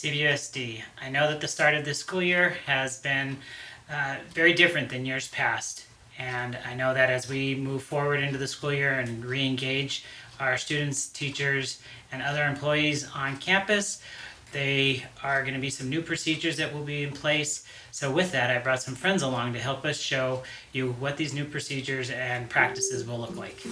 CVUSD. I know that the start of this school year has been uh, very different than years past. And I know that as we move forward into the school year and re-engage our students, teachers, and other employees on campus, they are going to be some new procedures that will be in place. So with that, I brought some friends along to help us show you what these new procedures and practices will look like.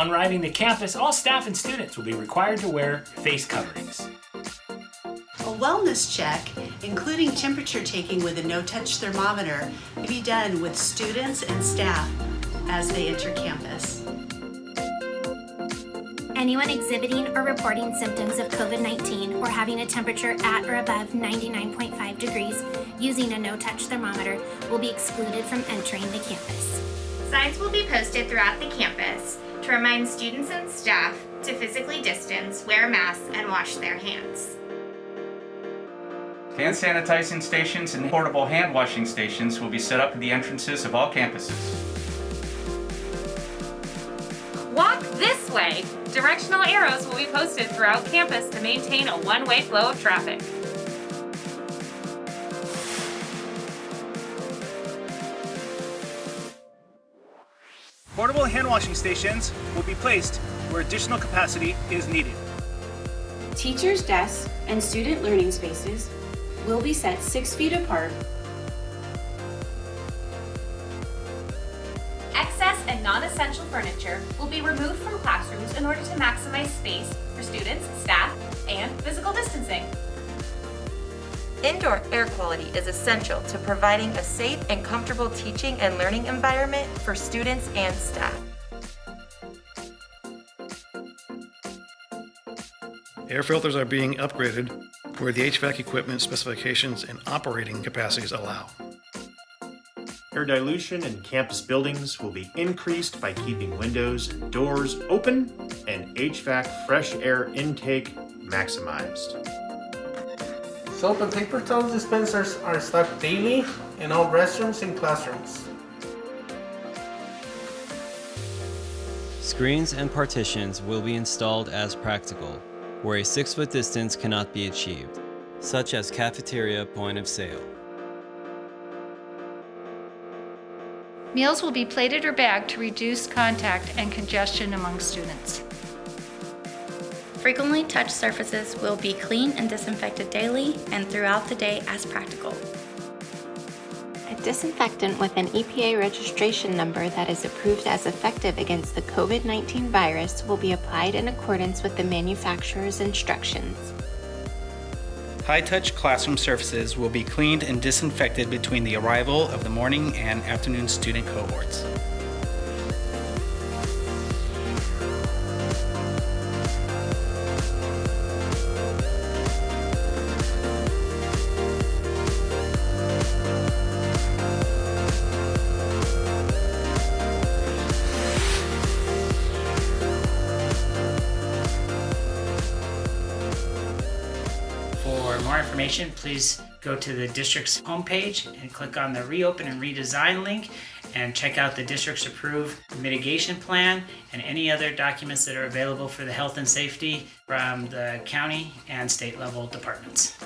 Upon arriving to campus, all staff and students will be required to wear face coverings. A wellness check, including temperature taking with a no-touch thermometer, may be done with students and staff as they enter campus. Anyone exhibiting or reporting symptoms of COVID-19 or having a temperature at or above 99.5 degrees using a no-touch thermometer will be excluded from entering the campus. Signs will be posted throughout the campus to remind students and staff to physically distance, wear masks, and wash their hands. Hand sanitizing stations and portable hand washing stations will be set up at the entrances of all campuses. Walk this way! Directional arrows will be posted throughout campus to maintain a one-way flow of traffic. Portable hand washing stations will be placed where additional capacity is needed. Teachers' desks and student learning spaces will be set six feet apart. Excess and non-essential furniture will be removed from classrooms in order to maximize space for students, staff, and physical distancing. Indoor air quality is essential to providing a safe and comfortable teaching and learning environment for students and staff. Air filters are being upgraded where the HVAC equipment specifications and operating capacities allow. Air dilution in campus buildings will be increased by keeping windows and doors open and HVAC fresh air intake maximized. Soap and paper towel dispensers are stocked daily in all restrooms and classrooms. Screens and partitions will be installed as practical, where a six-foot distance cannot be achieved, such as cafeteria point of sale. Meals will be plated or bagged to reduce contact and congestion among students. Frequently touched surfaces will be cleaned and disinfected daily and throughout the day as practical. A disinfectant with an EPA registration number that is approved as effective against the COVID-19 virus will be applied in accordance with the manufacturer's instructions. High-touch classroom surfaces will be cleaned and disinfected between the arrival of the morning and afternoon student cohorts. For more information, please go to the district's homepage and click on the reopen and redesign link and check out the district's approved mitigation plan and any other documents that are available for the health and safety from the county and state level departments.